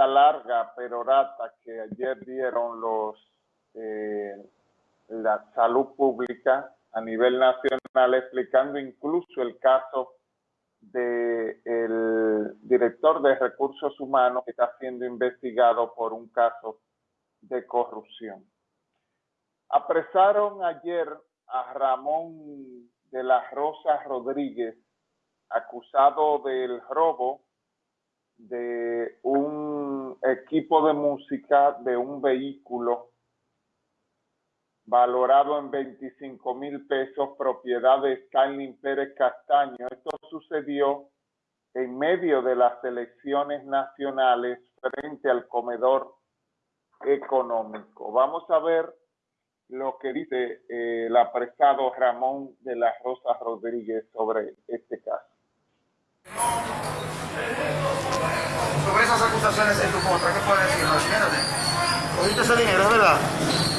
esta larga perorata que ayer dieron los eh, la salud pública a nivel nacional, explicando incluso el caso del director de recursos humanos que está siendo investigado por un caso de corrupción. Apresaron ayer a Ramón de las Rosas Rodríguez, acusado del robo de un equipo de música de un vehículo valorado en 25 mil pesos, propiedad de Skyline Pérez Castaño. Esto sucedió en medio de las elecciones nacionales frente al comedor económico. Vamos a ver lo que dice eh, el apresado Ramón de las Rosas Rodríguez sobre este caso. Sobre esas acusaciones en tu contra, ¿qué puedes decir? ¿Cogiste ese dinero, verdad?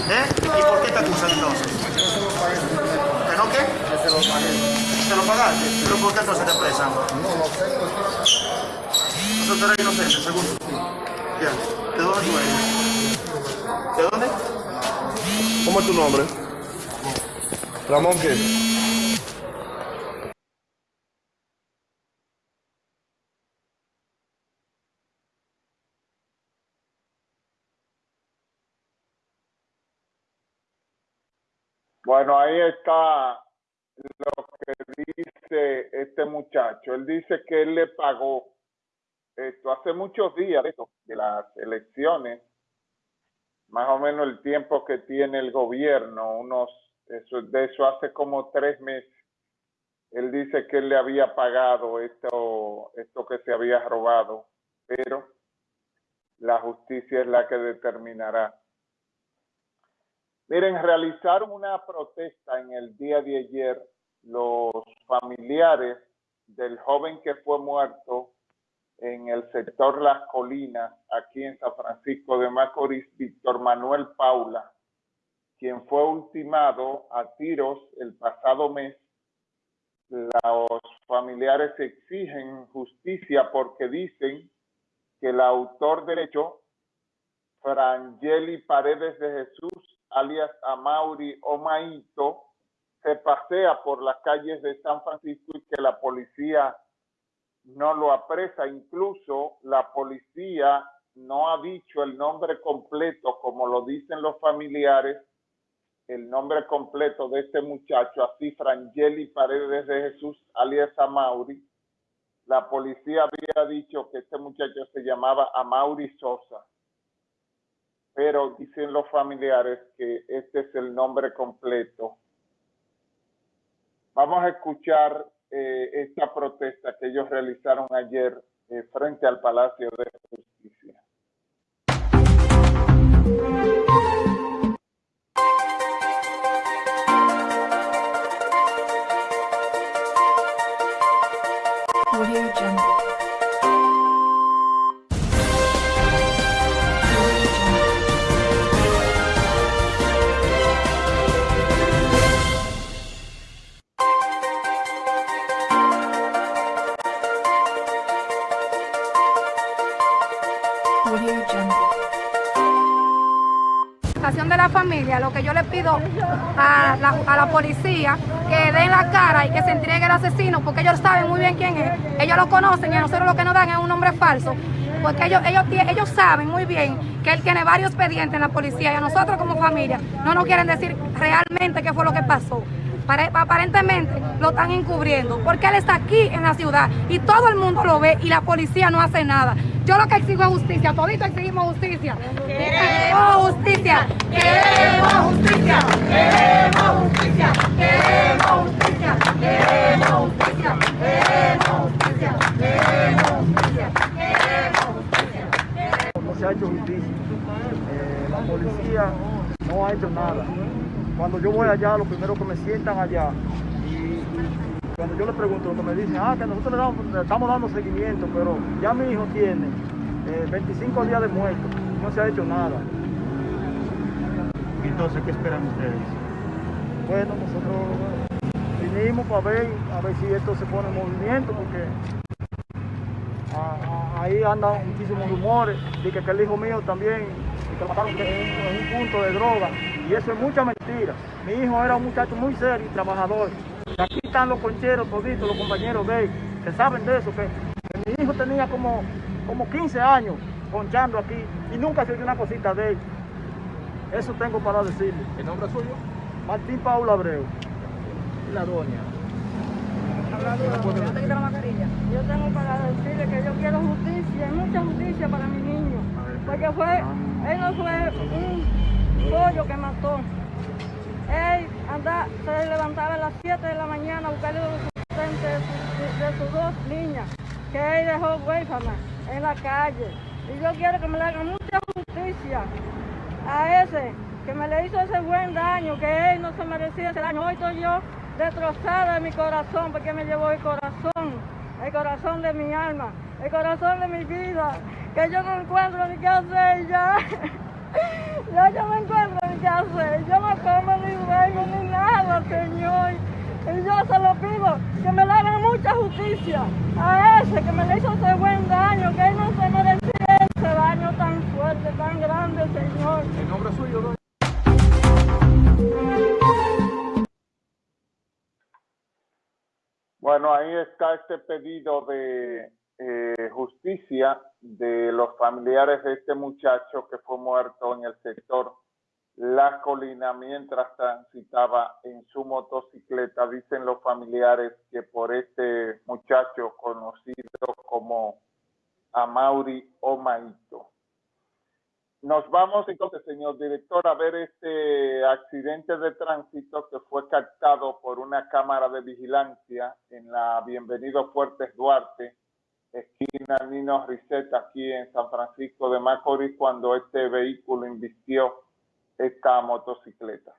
¿Eh? ¿Y por qué te acusan entonces? ¿Que no qué? Que se lo pagué. ¿Te lo pagaste? ¿Pero por qué entonces te presan? No, no tengo. Eso tú eres inocente, seguro. Ya. ¿De dónde tú eres? ¿De dónde? ¿Cómo es tu nombre? Ramón qué? Bueno, ahí está lo que dice este muchacho. Él dice que él le pagó esto hace muchos días de, las elecciones, más o menos el tiempo que tiene el gobierno, unos eso, de eso hace como tres meses. Él dice que él le había pagado esto, esto que se había robado, pero la justicia es la que determinará. Miren, realizaron una protesta en el día de ayer los familiares del joven que fue muerto en el sector Las Colinas, aquí en San Francisco de Macorís, Víctor Manuel Paula, quien fue ultimado a tiros el pasado mes. Los familiares exigen justicia porque dicen que el autor derecho, Frangeli Paredes de Jesús, alias Amauri Omaito, se pasea por las calles de San Francisco y que la policía no lo apresa. Incluso la policía no ha dicho el nombre completo, como lo dicen los familiares, el nombre completo de este muchacho, así Frangeli Paredes de Jesús, alias Amauri. La policía había dicho que este muchacho se llamaba Amauri Sosa pero dicen los familiares que este es el nombre completo. Vamos a escuchar eh, esta protesta que ellos realizaron ayer eh, frente al Palacio de Justicia. Lo que yo le pido a la, a la, policía que den la cara y que se entregue el asesino, porque ellos saben muy bien quién es, ellos lo conocen y a nosotros lo que nos dan es un nombre falso, porque ellos, ellos, ellos saben muy bien que él tiene varios expedientes en la policía y a nosotros como familia no nos quieren decir realmente qué fue lo que pasó aparentemente lo están encubriendo, porque él está aquí en la ciudad y todo el mundo lo ve y la policía no hace nada. Yo lo que exijo es justicia, todito exigimos justicia. Queremos justicia, queremos justicia, queremos justicia, queremos justicia, queremos justicia, queremos justicia, queremos justicia, queremos justicia. No se ha hecho justicia. Eh, la policía no ha hecho nada. Cuando yo voy allá, lo primero que me sientan allá, cuando yo le pregunto, lo que me dicen, ah, que nosotros le, estamos dando seguimiento, pero ya mi hijo tiene 25 eh, días de muerto, no se ha hecho nada. Entonces, ¿qué esperan ustedes? Bueno, nosotros vinimos para ver, a ver si esto se pone en movimiento, porque a, ahí andan muchísimos rumores de que, el hijo mío también, y que lo mataron en un punto de droga. Y eso es mucha mentira. Mi hijo era un muchacho muy serio y trabajador. Están los concheros toditos, los compañeros de él, que saben de eso, que, que mi hijo tenía como, como 15 años ponchando aquí y nunca se oyó una cosita de él. Eso tengo para decirle. ¿El nombre es suyo? Martín Paula Abreu. La doña. Yo tengo para decirle que yo quiero justicia, y mucha justicia para mi niño. Porque fue, él no fue un pollo que mató. Él anda, se levantaba a las 7 de la mañana a buscarle los de, su- de sus dos niñas, que él dejó huérfanas en la calle. Y yo quiero que me le hagan mucha justicia a ese que me le hizo ese buen daño, que él no se merecía ese daño. Hoy estoy yo destrozada de mi corazón porque me llevó el corazón, el corazón de mi alma, el corazón de mi vida, que yo no encuentro ni qué hacer ya. Ya yo no encuentro ni qué hacer, yo no como ni duermo ni nada, Señor. Y yo se lo pido, que me le hagan mucha justicia a ese que me le hizo ese buen daño, que él no se merecía ese daño tan fuerte, tan grande, Señor. ¿El nombre suyo, doña? Bueno, ahí está este pedido de eh, justicia de los familiares de este muchacho que fue muerto en el sector La Colina mientras transitaba en su motocicleta. Dicen los familiares que por este muchacho conocido como Amauri Omaito. Nos vamos entonces, señor director, a ver este accidente de tránsito que fue captado por una cámara de vigilancia en la Bienvenido Fuertes Duarte, Nino Riseta, aquí en San Francisco de Macorís, cuando este vehículo invistió esta motocicleta.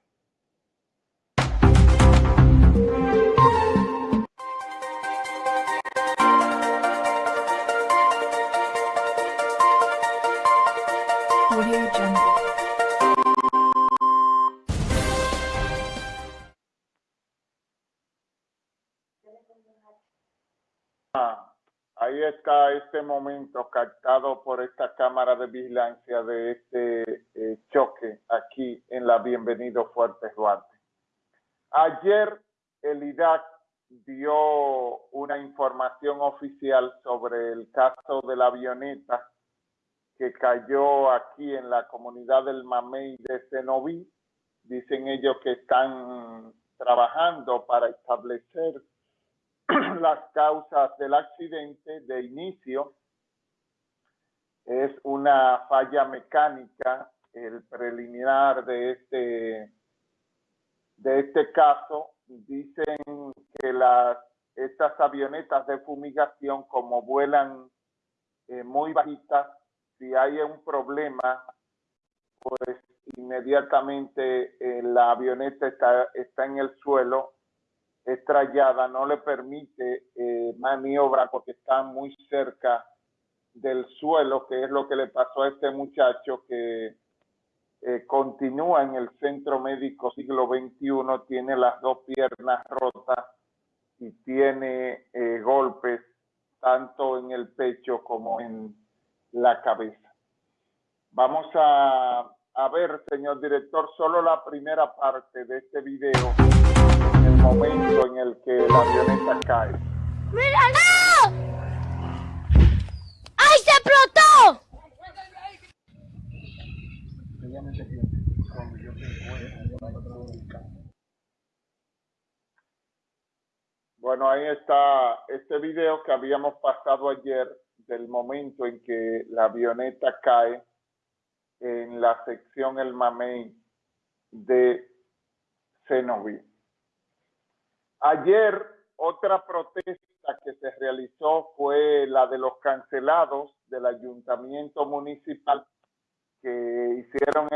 Está este momento captado por esta cámara de vigilancia de este eh, choque aquí en la Bienvenido Fuertes Duarte. Ayer el IDAC dio una información oficial sobre el caso de la avioneta que cayó aquí en la comunidad del Mamey de Cenoví. Dicen ellos que están trabajando para establecer las causas del accidente de inicio es una falla mecánica, el preliminar de este, de este caso. Dicen que las, estas avionetas de fumigación, como vuelan eh, muy bajitas, si hay un problema, pues inmediatamente eh, la avioneta está, está en el suelo estrellada no le permite eh, maniobra porque está muy cerca del suelo, que es lo que le pasó a este muchacho que eh, continúa en el centro médico siglo XXI, tiene las dos piernas rotas y tiene eh, golpes tanto en el pecho como en la cabeza. Vamos a, a ver, señor director, solo la primera parte de este video momento en el que la avioneta cae. ¡Míralo! ¡Ay, se explotó! Bueno, ahí está este video que habíamos pasado ayer del momento en que la avioneta cae en la sección El Mamey de Cenoví. Ayer otra protesta que se realizó fue la de los cancelados del ayuntamiento municipal que hicieron